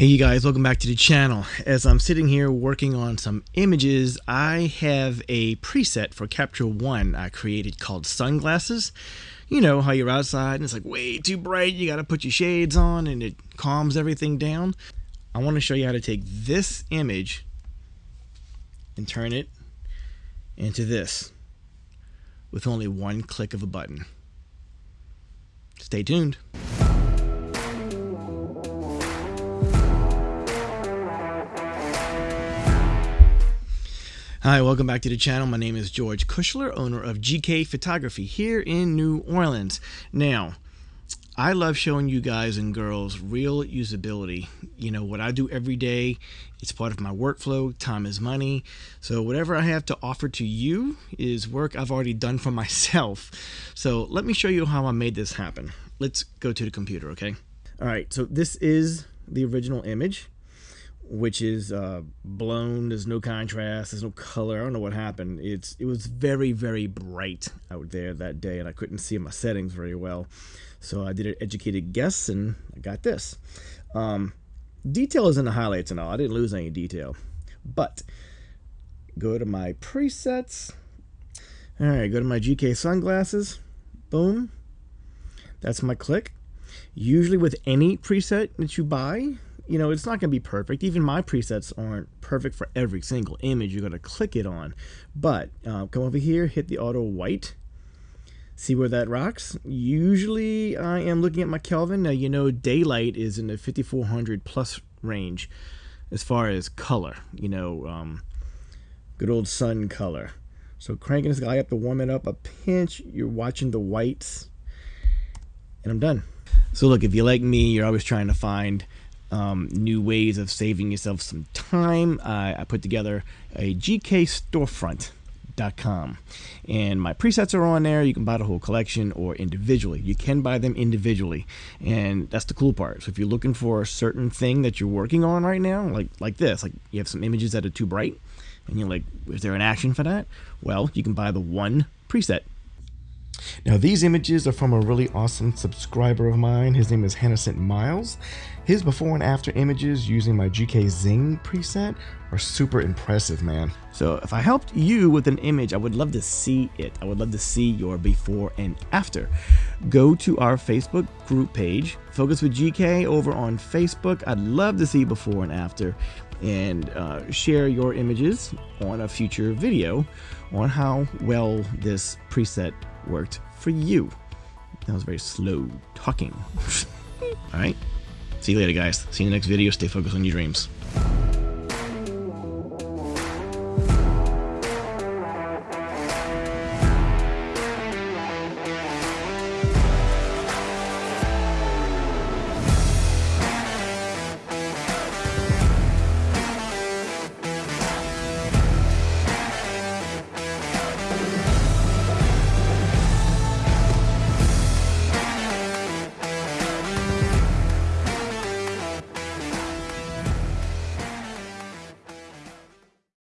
Hey you guys, welcome back to the channel. As I'm sitting here working on some images, I have a preset for Capture One I created called Sunglasses. You know how you're outside and it's like way too bright, you gotta put your shades on and it calms everything down. I wanna show you how to take this image and turn it into this with only one click of a button. Stay tuned. Hi, welcome back to the channel. My name is George Kushler, owner of GK Photography here in New Orleans. Now, I love showing you guys and girls real usability. You know, what I do every day, it's part of my workflow. Time is money. So whatever I have to offer to you is work I've already done for myself. So let me show you how I made this happen. Let's go to the computer, okay? All right, so this is the original image which is uh, blown. There's no contrast. There's no color. I don't know what happened. It's it was very very bright out there that day, and I couldn't see my settings very well. So I did an educated guess, and I got this. Um, detail is in the highlights and all. I didn't lose any detail, but go to my presets. All right, go to my GK sunglasses. Boom. That's my click. Usually with any preset that you buy, you know, it's not going to be perfect. Even my presets aren't perfect for every single image you're going to click it on. But uh, come over here, hit the auto white. See where that rocks? Usually I am looking at my Kelvin. Now, you know, daylight is in the 5400 plus range as far as color, you know, um, good old sun color. So cranking this guy up to warm it up a pinch, you're watching the whites, and I'm done. So look, if you like me, you're always trying to find um, new ways of saving yourself some time. Uh, I put together a GK storefront.com and my presets are on there. You can buy the whole collection or individually. You can buy them individually. And that's the cool part. So if you're looking for a certain thing that you're working on right now like like this like you have some images that are too bright and you're like is there an action for that? Well you can buy the one preset now these images are from a really awesome subscriber of mine. His name is Hennessent Miles. His before and after images using my GK Zing preset are super impressive, man. So if I helped you with an image, I would love to see it. I would love to see your before and after. Go to our Facebook group page, Focus with GK over on Facebook. I'd love to see before and after and uh, share your images on a future video on how well this preset worked for you. That was very slow talking. All right. See you later, guys. See you in the next video. Stay focused on your dreams.